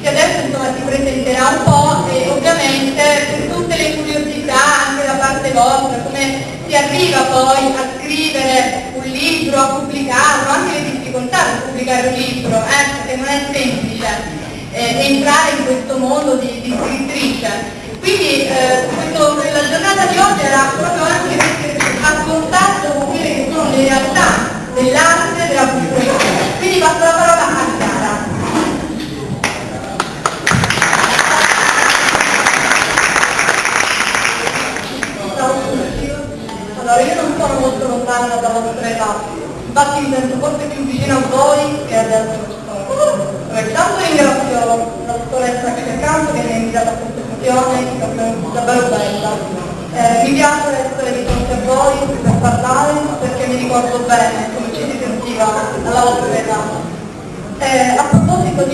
che adesso insomma si presenterà un po' e ovviamente per tutte le curiosità anche da parte vostra, come si arriva poi a scrivere un libro, a pubblicarlo, anche le difficoltà di pubblicare un libro, eh, perché non è semplice eh, entrare in questo mondo di, di scrittrice. Quindi eh, questo, la giornata di oggi era proprio anche a contatto con quelle che sono le realtà dell'arte accanto che mi ha invitato a questa sessione, che è davvero bella. Eh, mi piace essere di fronte a voi per parlare perché mi ricordo bene come ci si sentiva alla vostra età. Eh, a proposito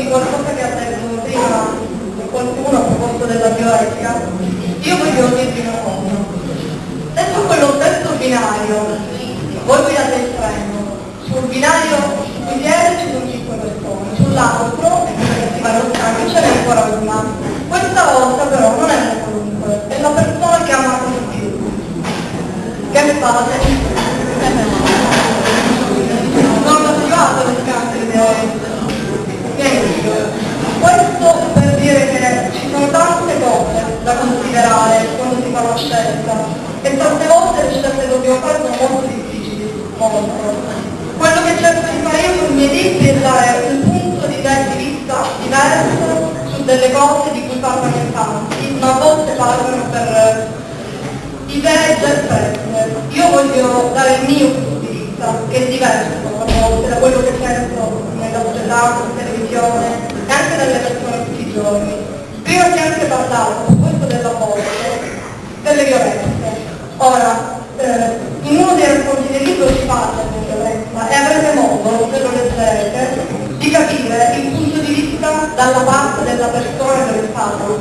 voglio dare il mio punto di vista, che è diverso a volte da quello che sento nella società, in televisione e anche dalle persone tutti i giorni. Prima si è anche parlato, su questo della voce, delle violenze. Ora, eh, in uno dei racconti del libro si parla di violenza e avrete modo, se lo leggerete, di capire il punto di vista dalla parte della persona del Stato,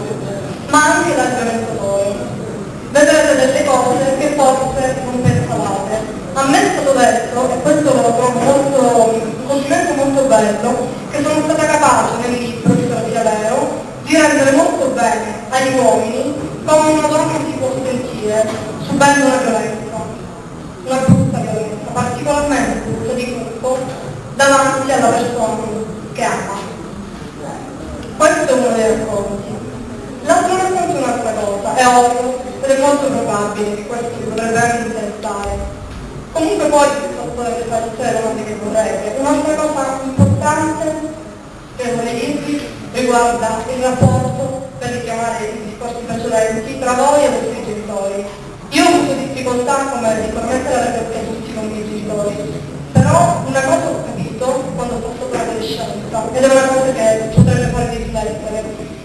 ma anche dal violentore. Vedrete delle cose che forse non pensavate. A me è stato detto, e questo lo trovo molto, un complimento molto bello, che sono stata capace nel libro, che sia vero, di rendere molto bene agli uomini come una donna si può subendo una violenza, una brutta violenza, particolarmente brutta di gruppo, davanti alla persona che ama. Questo è uno dei racconti. L'altro racconto è un'altra cosa, è ovvio, ed è molto probabile che questo vi potrebbe anche interessare. Comunque poi potete fare tutte le domande che vorrete. Un'altra cosa importante vorrei dirvi riguarda il rapporto, per richiamare i discorsi precedenti, tra voi e i vostri genitori. Io ho avuto difficoltà, come sicuramente l'avete tutti i miei genitori, però una cosa ho capito quando ho fatto l'adolescenza, ed è una cosa che potrebbe farvi riflettere.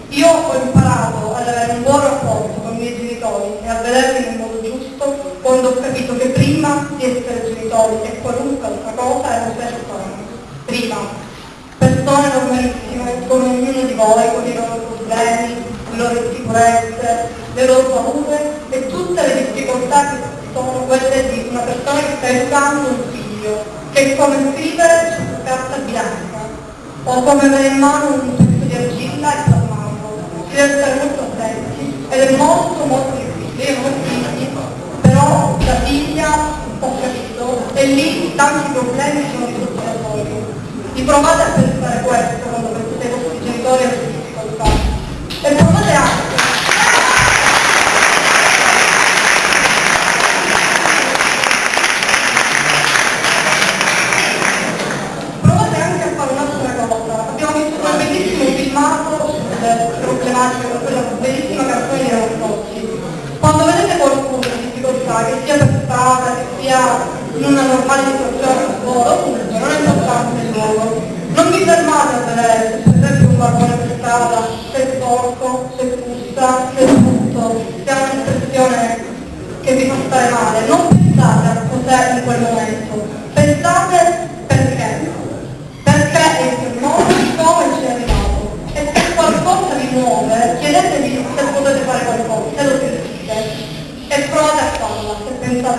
Io ho imparato ad avere un buon rapporto con i miei genitori e a vederli nel modo giusto quando ho capito che prima di essere genitori e qualunque altra cosa erano persone. Prima. Persone normalissime come ognuno di voi, con i loro problemi, le loro insicurezze, le loro paure e tutte le difficoltà che sono quelle di una persona che sta educando un figlio, che è come scrivere su carta bianca o come avere in mano un pezzo di argilla e plasmarlo. Si deve stare molto attenti ed è molto molto difficile, ho figli, però la figlia ho capito e lì tanti problemi sono risolti da voi. Provate a pensare questo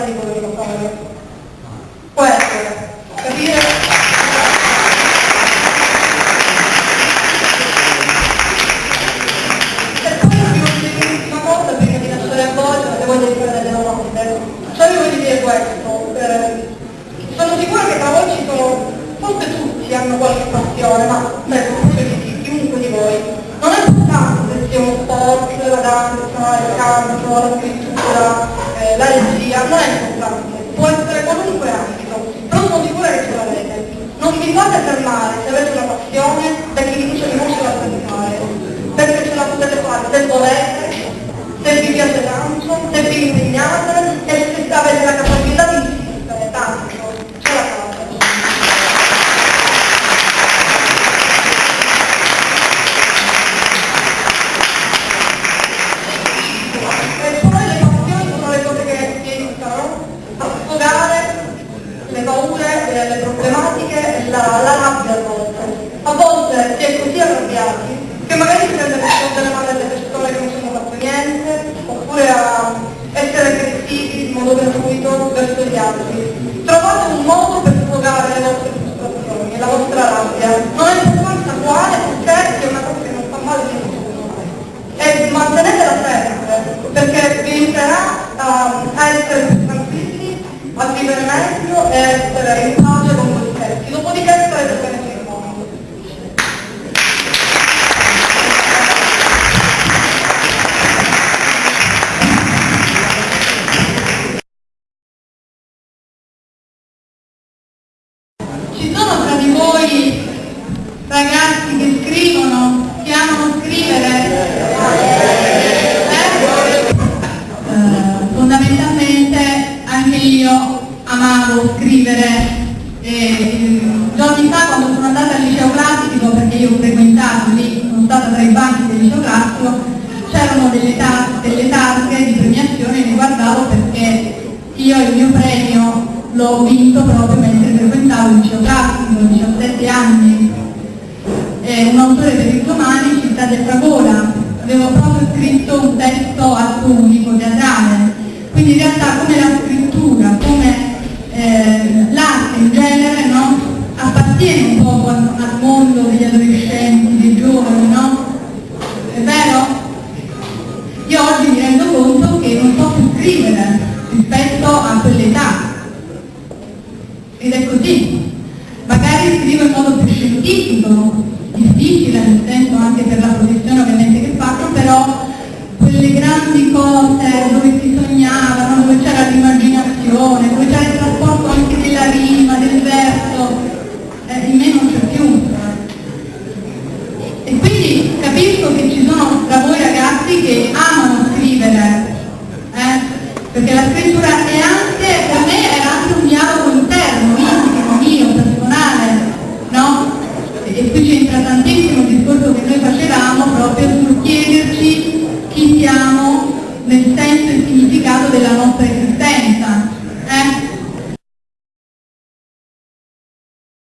di quello fare. Questo, capire? Per poi non dire l'ultima cosa perché mi lasciare a voi perché voglio riprendere la notte. Ecco. Cioè io voglio dire questo, eh, sono sicura che tra voi ci sono, forse tutti hanno qualche passione, ma beh, di chiunque di voi. Non è soltanto se sia uno sport, la danza, il canto, la scrittura, eh, la regia, non è importante, può essere qualunque ambito, però non motivo che ce l'avete. Non vi fate fermare se avete una passione da chi vi dice che e a scrivere e mm, giorni fa quando sono andata al liceo classico, perché io ho frequentato lì, sono stata tra i banchi del liceo classico, c'erano delle, delle targhe di premiazione e le guardavo perché io il mio premio l'ho vinto proprio mentre frequentavo il liceo classico, 17 anni. È un autore per i romani, Città del Fragora. Avevo proprio scritto un testo atto unico teatrale. Quindi in realtà come la scrittura, Ed è così. Magari scrivo in modo più scientifico, difficile nel senso anche per la professione ovviamente che faccio, però quelle grandi cose dove si sognava, no? dove c'era l'immaginazione, dove c'era il trasporto anche della rima,